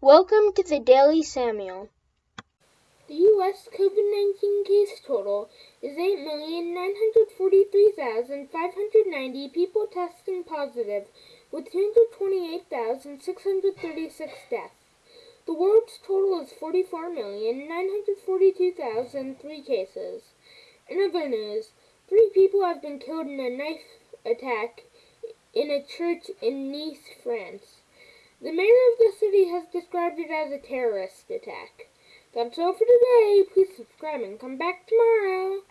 Welcome to the Daily Samuel. The U.S. COVID 19 case total is 8,943,590 people testing positive, with 228,636 deaths. The world's total is 44,942,003 cases. In other news, three people have been killed in a knife attack in a church in Nice, France. The mayor of the city described it as a terrorist attack. That's all for today. Please subscribe and come back tomorrow.